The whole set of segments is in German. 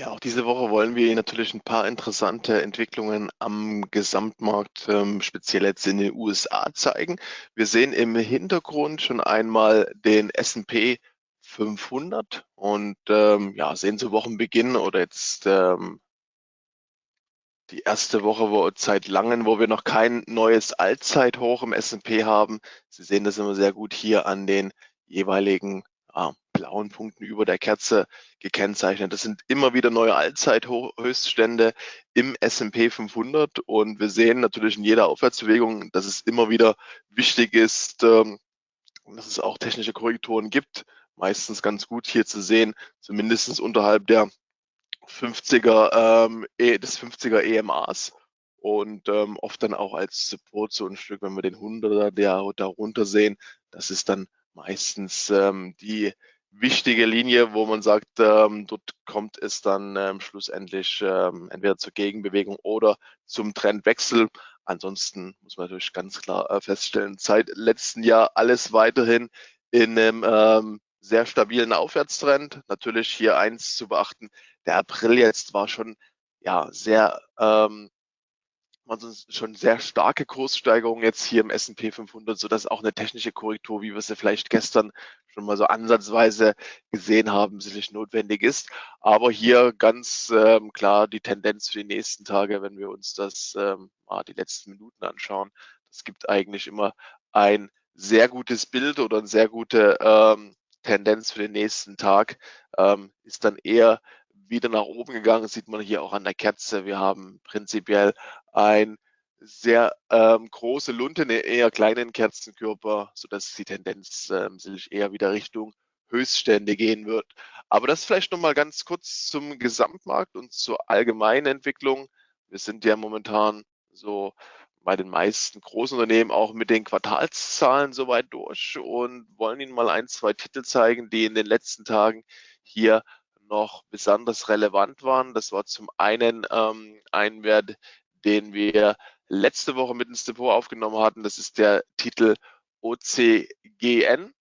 Ja, auch diese Woche wollen wir natürlich ein paar interessante Entwicklungen am Gesamtmarkt, ähm, speziell jetzt in den USA zeigen. Wir sehen im Hintergrund schon einmal den S&P 500 und ähm, ja, sehen zu Wochenbeginn oder jetzt ähm, die erste Woche wo, seit langem, wo wir noch kein neues Allzeithoch im S&P haben. Sie sehen das immer sehr gut hier an den jeweiligen ah, blauen Punkten über der Kerze gekennzeichnet. Das sind immer wieder neue Allzeithöchststände im S&P 500 und wir sehen natürlich in jeder Aufwärtsbewegung, dass es immer wieder wichtig ist, ähm, dass es auch technische Korrekturen gibt. Meistens ganz gut hier zu sehen, zumindest unterhalb der 50er, ähm, e, des 50er EMAs und ähm, oft dann auch als Support so ein Stück, wenn wir den 100er der darunter sehen, das ist dann meistens ähm, die wichtige Linie, wo man sagt, ähm, dort kommt es dann ähm, schlussendlich ähm, entweder zur Gegenbewegung oder zum Trendwechsel. Ansonsten muss man natürlich ganz klar äh, feststellen, seit letzten Jahr alles weiterhin in einem ähm, sehr stabilen Aufwärtstrend. Natürlich hier eins zu beachten, der April jetzt war schon ja sehr ähm, also schon sehr starke Kurssteigerungen jetzt hier im S&P 500, so dass auch eine technische Korrektur, wie wir sie vielleicht gestern schon mal so ansatzweise gesehen haben, sicherlich notwendig ist. Aber hier ganz ähm, klar die Tendenz für die nächsten Tage, wenn wir uns das ähm, mal die letzten Minuten anschauen, das gibt eigentlich immer ein sehr gutes Bild oder eine sehr gute ähm, Tendenz für den nächsten Tag, ähm, ist dann eher wieder nach oben gegangen, sieht man hier auch an der Kerze. Wir haben prinzipiell ein sehr ähm, große Lunte, eher kleinen Kerzenkörper, sodass die Tendenz ähm, sich eher wieder Richtung Höchststände gehen wird. Aber das vielleicht nochmal ganz kurz zum Gesamtmarkt und zur allgemeinen Entwicklung. Wir sind ja momentan so bei den meisten großen Unternehmen auch mit den Quartalszahlen soweit durch und wollen Ihnen mal ein, zwei Titel zeigen, die in den letzten Tagen hier noch besonders relevant waren. Das war zum einen ähm, ein Wert, den wir letzte Woche mit ins Depot aufgenommen hatten. Das ist der Titel OCGN,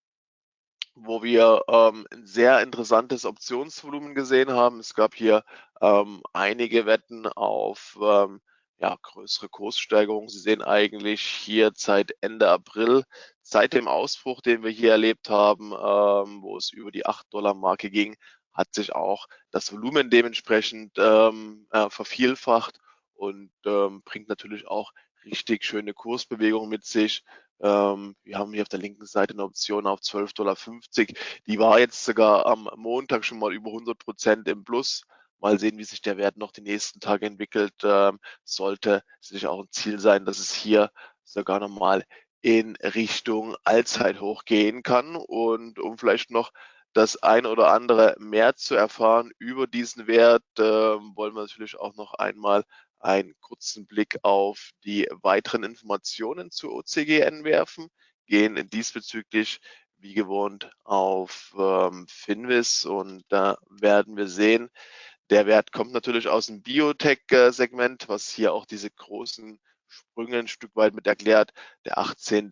wo wir ähm, ein sehr interessantes Optionsvolumen gesehen haben. Es gab hier ähm, einige Wetten auf ähm, ja, größere Kurssteigerungen. Sie sehen eigentlich hier seit Ende April, seit dem Ausbruch, den wir hier erlebt haben, ähm, wo es über die 8-Dollar-Marke ging, hat sich auch das Volumen dementsprechend ähm, äh, vervielfacht und ähm, bringt natürlich auch richtig schöne Kursbewegungen mit sich. Ähm, wir haben hier auf der linken Seite eine Option auf 12,50 Dollar. Die war jetzt sogar am Montag schon mal über 100 Prozent im Plus. Mal sehen, wie sich der Wert noch die nächsten Tage entwickelt. Ähm, sollte sicherlich auch ein Ziel sein, dass es hier sogar nochmal in Richtung Allzeithoch gehen kann. Und um vielleicht noch das ein oder andere mehr zu erfahren über diesen Wert, äh, wollen wir natürlich auch noch einmal einen kurzen Blick auf die weiteren Informationen zu OCGN werfen, gehen diesbezüglich wie gewohnt auf ähm, Finvis und da werden wir sehen, der Wert kommt natürlich aus dem Biotech-Segment, was hier auch diese großen Sprünge ein Stück weit mit erklärt. Der 18.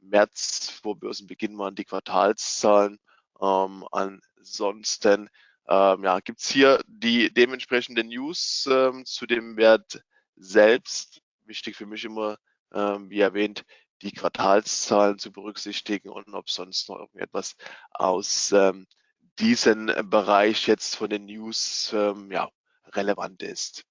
März vor Börsenbeginn waren die Quartalszahlen ähm, ansonsten ähm, ja, gibt hier die dementsprechenden News ähm, zu dem Wert selbst. Wichtig für mich immer, ähm, wie erwähnt, die Quartalszahlen zu berücksichtigen und ob sonst noch irgendetwas aus ähm, diesem Bereich jetzt von den News ähm, ja, relevant ist.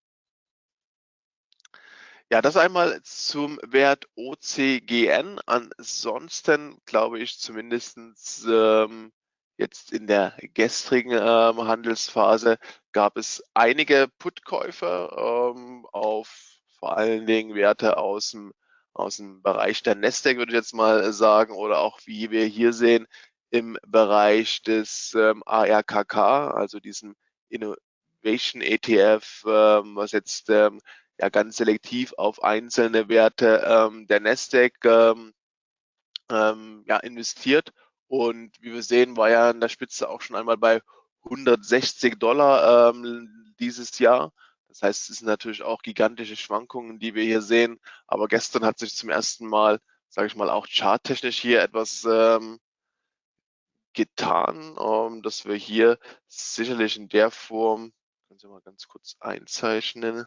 Ja, das einmal zum Wert OCGN. Ansonsten glaube ich zumindestens ähm, Jetzt in der gestrigen ähm, Handelsphase gab es einige Putkäufer ähm, auf vor allen Dingen Werte aus dem, aus dem Bereich der Nasdaq, würde ich jetzt mal sagen, oder auch wie wir hier sehen, im Bereich des ähm, ARKK, also diesem Innovation ETF, ähm, was jetzt ähm, ja ganz selektiv auf einzelne Werte ähm, der Nasdaq ja, investiert und wie wir sehen, war ja an der Spitze auch schon einmal bei 160 Dollar ähm, dieses Jahr. Das heißt, es sind natürlich auch gigantische Schwankungen, die wir hier sehen. Aber gestern hat sich zum ersten Mal, sage ich mal, auch charttechnisch hier etwas ähm, getan, ähm, dass wir hier sicherlich in der Form, können Sie mal ganz kurz einzeichnen.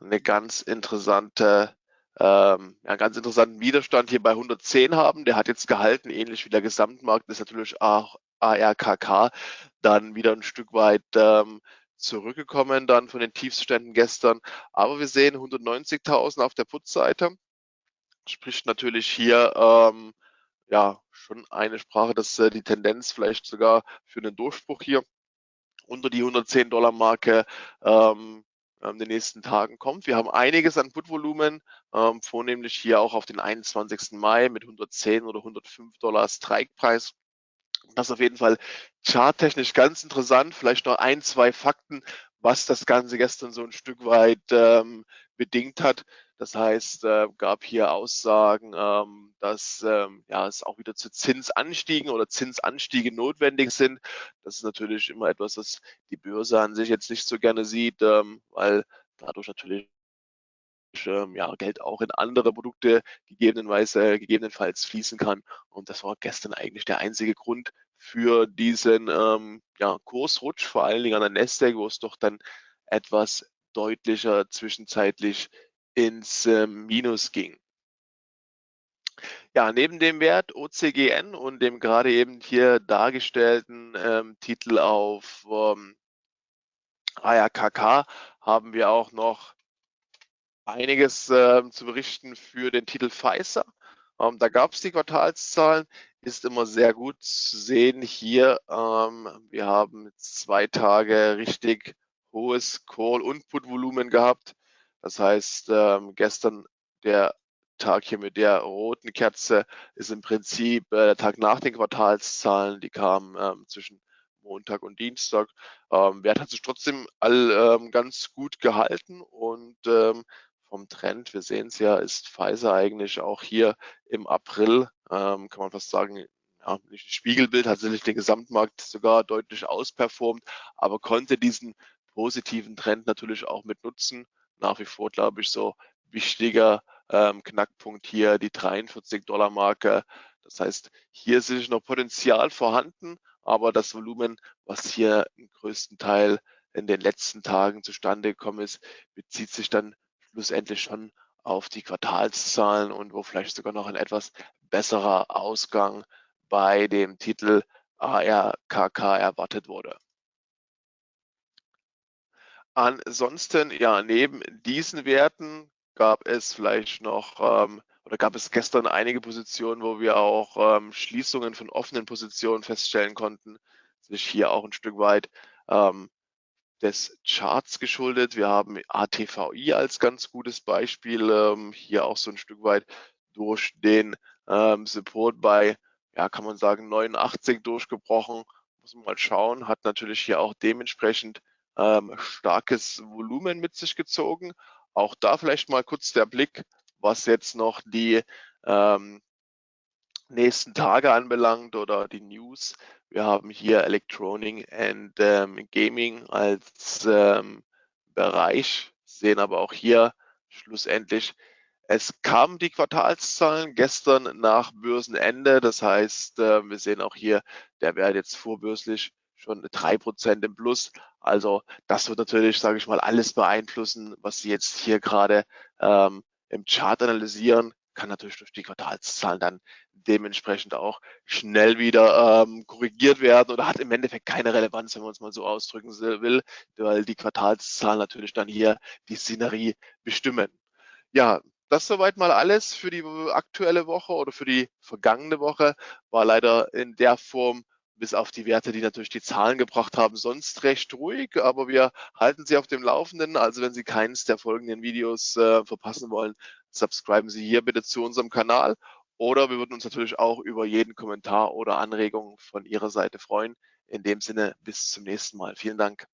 Eine ganz interessante, ähm, ja, ganz interessanten Widerstand hier bei 110 haben. Der hat jetzt gehalten, ähnlich wie der Gesamtmarkt ist natürlich auch ARKK dann wieder ein Stück weit ähm, zurückgekommen dann von den Tiefständen gestern. Aber wir sehen 190.000 auf der Putzseite. Spricht natürlich hier ähm, ja schon eine Sprache, dass äh, die Tendenz vielleicht sogar für einen Durchbruch hier unter die 110 Dollar Marke ähm, in den nächsten Tagen kommt. Wir haben einiges an Putvolumen, ähm, vornehmlich hier auch auf den 21. Mai mit 110 oder 105 Dollar Strikepreis. Das ist auf jeden Fall charttechnisch ganz interessant. Vielleicht noch ein, zwei Fakten, was das Ganze gestern so ein Stück weit ähm, bedingt hat. Das heißt, äh, gab hier Aussagen, ähm, dass ähm, ja, es auch wieder zu Zinsanstiegen oder Zinsanstiege notwendig sind. Das ist natürlich immer etwas, was die Börse an sich jetzt nicht so gerne sieht, ähm, weil dadurch natürlich ähm, ja, Geld auch in andere Produkte gegebenenweise, gegebenenfalls fließen kann. Und das war gestern eigentlich der einzige Grund für diesen ähm, ja, Kursrutsch, vor allen Dingen an der Nasdaq, wo es doch dann etwas deutlicher zwischenzeitlich ins äh, Minus ging. Ja, neben dem Wert OCGN und dem gerade eben hier dargestellten ähm, Titel auf ähm, ARKK haben wir auch noch einiges äh, zu berichten für den Titel Pfizer. Ähm, da gab es die Quartalszahlen, ist immer sehr gut zu sehen hier. Ähm, wir haben zwei Tage richtig hohes Call- und Put-Volumen gehabt. Das heißt, ähm, gestern der Tag hier mit der roten Kerze ist im Prinzip äh, der Tag nach den Quartalszahlen. Die kamen ähm, zwischen Montag und Dienstag. Ähm, Wert hat sich trotzdem all ähm, ganz gut gehalten und ähm, vom Trend, wir sehen es ja, ist Pfizer eigentlich auch hier im April, ähm, kann man fast sagen, ja, nicht Spiegelbild, hat sicherlich den Gesamtmarkt sogar deutlich ausperformt, aber konnte diesen positiven Trend natürlich auch mit nutzen. Nach wie vor, glaube ich, so wichtiger ähm, Knackpunkt hier die 43 Dollar Marke. Das heißt, hier ist noch Potenzial vorhanden, aber das Volumen, was hier im größten Teil in den letzten Tagen zustande gekommen ist, bezieht sich dann schlussendlich schon auf die Quartalszahlen und wo vielleicht sogar noch ein etwas besserer Ausgang bei dem Titel ARKK erwartet wurde. Ansonsten, ja, neben diesen Werten gab es vielleicht noch ähm, oder gab es gestern einige Positionen, wo wir auch ähm, Schließungen von offenen Positionen feststellen konnten. Sich hier auch ein Stück weit ähm, des Charts geschuldet. Wir haben ATVI als ganz gutes Beispiel, ähm, hier auch so ein Stück weit durch den ähm, Support bei, ja, kann man sagen, 89 durchgebrochen. Muss man mal schauen, hat natürlich hier auch dementsprechend ähm, starkes Volumen mit sich gezogen. Auch da vielleicht mal kurz der Blick, was jetzt noch die ähm, nächsten Tage anbelangt oder die News. Wir haben hier Electronic and ähm, Gaming als ähm, Bereich, sehen aber auch hier schlussendlich, es kamen die Quartalszahlen gestern nach Börsenende. Das heißt, äh, wir sehen auch hier, der Wert jetzt vorbörslich schon drei Prozent im Plus. Also das wird natürlich, sage ich mal, alles beeinflussen, was Sie jetzt hier gerade ähm, im Chart analysieren kann natürlich durch die Quartalszahlen dann dementsprechend auch schnell wieder ähm, korrigiert werden oder hat im Endeffekt keine Relevanz, wenn man es mal so ausdrücken will, weil die Quartalszahlen natürlich dann hier die Szenerie bestimmen. Ja, das soweit mal alles für die aktuelle Woche oder für die vergangene Woche. War leider in der Form bis auf die Werte, die natürlich die Zahlen gebracht haben, sonst recht ruhig, aber wir halten Sie auf dem Laufenden. Also wenn Sie keines der folgenden Videos äh, verpassen wollen, subscriben Sie hier bitte zu unserem Kanal oder wir würden uns natürlich auch über jeden Kommentar oder Anregung von Ihrer Seite freuen. In dem Sinne, bis zum nächsten Mal. Vielen Dank.